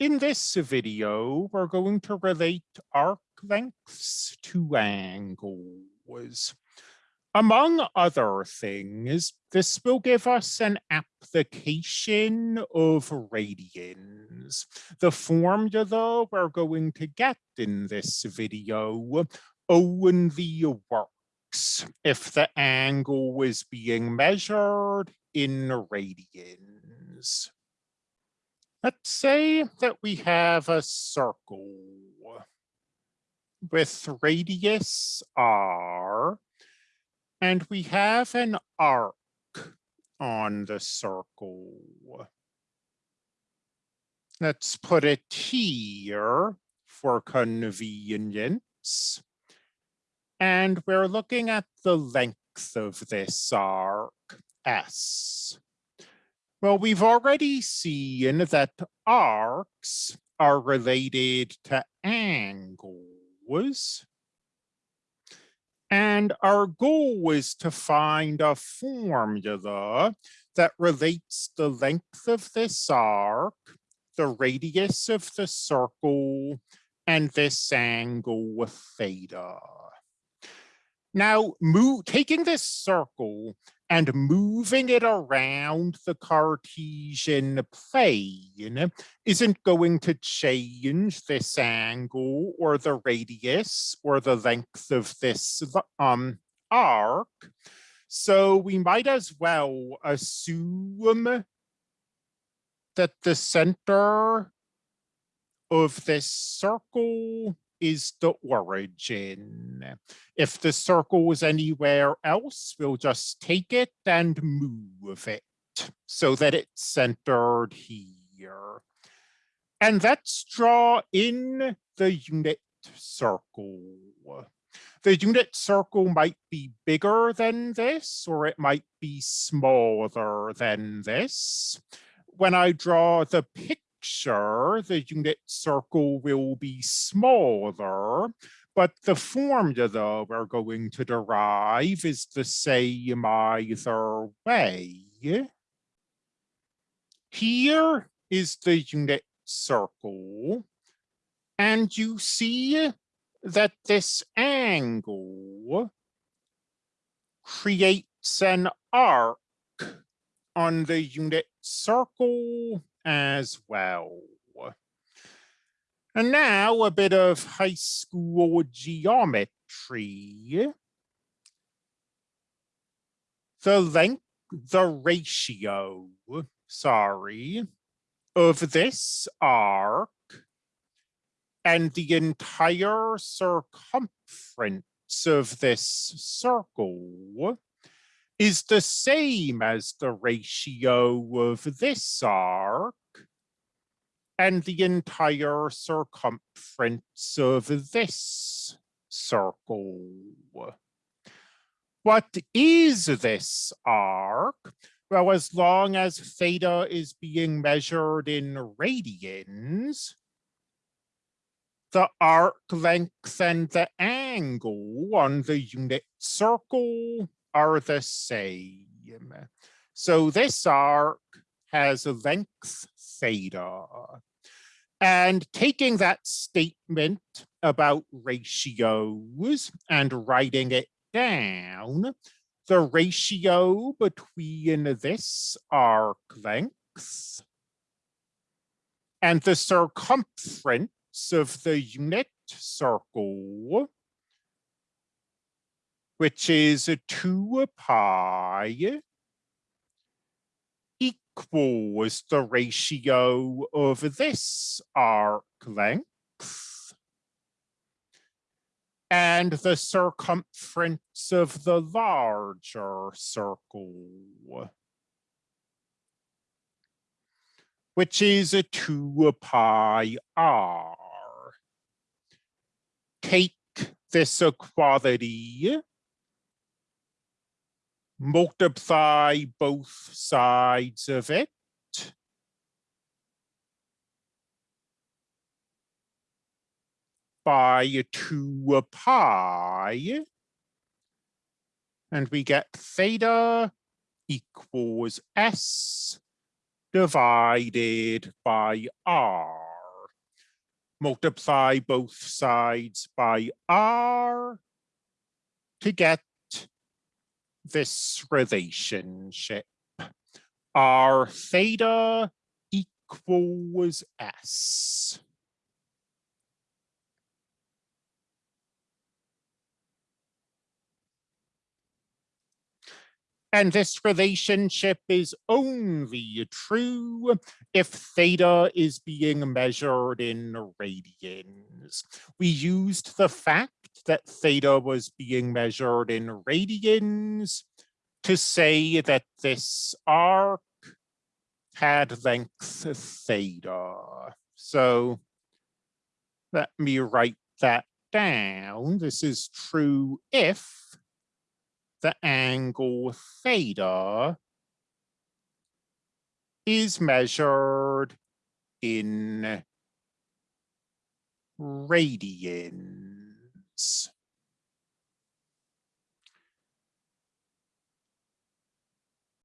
in this video, we're going to relate arc lengths to angles. Among other things, this will give us an application of radians. The formula we're going to get in this video only works if the angle is being measured in radians. Let's say that we have a circle with radius r, and we have an arc on the circle. Let's put it here for convenience. And we're looking at the length of this arc, S. Well, we've already seen that arcs are related to angles. And our goal is to find a formula that relates the length of this arc, the radius of the circle, and this angle theta. Now, move, taking this circle and moving it around the Cartesian plane isn't going to change this angle or the radius or the length of this um, arc. So we might as well assume that the center of this circle is the origin. If the circle is anywhere else, we'll just take it and move it so that it's centered here. And let's draw in the unit circle. The unit circle might be bigger than this, or it might be smaller than this. When I draw the picture, picture, the unit circle will be smaller, but the formula we're going to derive is the same either way. Here is the unit circle, and you see that this angle creates an arc on the unit circle as well. And now a bit of high school geometry. The length, the ratio, sorry, of this arc and the entire circumference of this circle is the same as the ratio of this arc and the entire circumference of this circle. What is this arc? Well, as long as theta is being measured in radians, the arc length and the angle on the unit circle are the same. So this arc has a length theta. And taking that statement about ratios and writing it down, the ratio between this arc length and the circumference of the unit circle which is a 2 pi equals the ratio of this arc length and the circumference of the larger circle, which is a 2 pi r. Take this equality multiply both sides of it. by 2 pi. And we get theta equals S divided by R. multiply both sides by r to get this relationship. R theta equals S. And this relationship is only true if theta is being measured in radians. We used the fact that theta was being measured in radians to say that this arc had length theta. So let me write that down. This is true if the angle theta is measured in radians.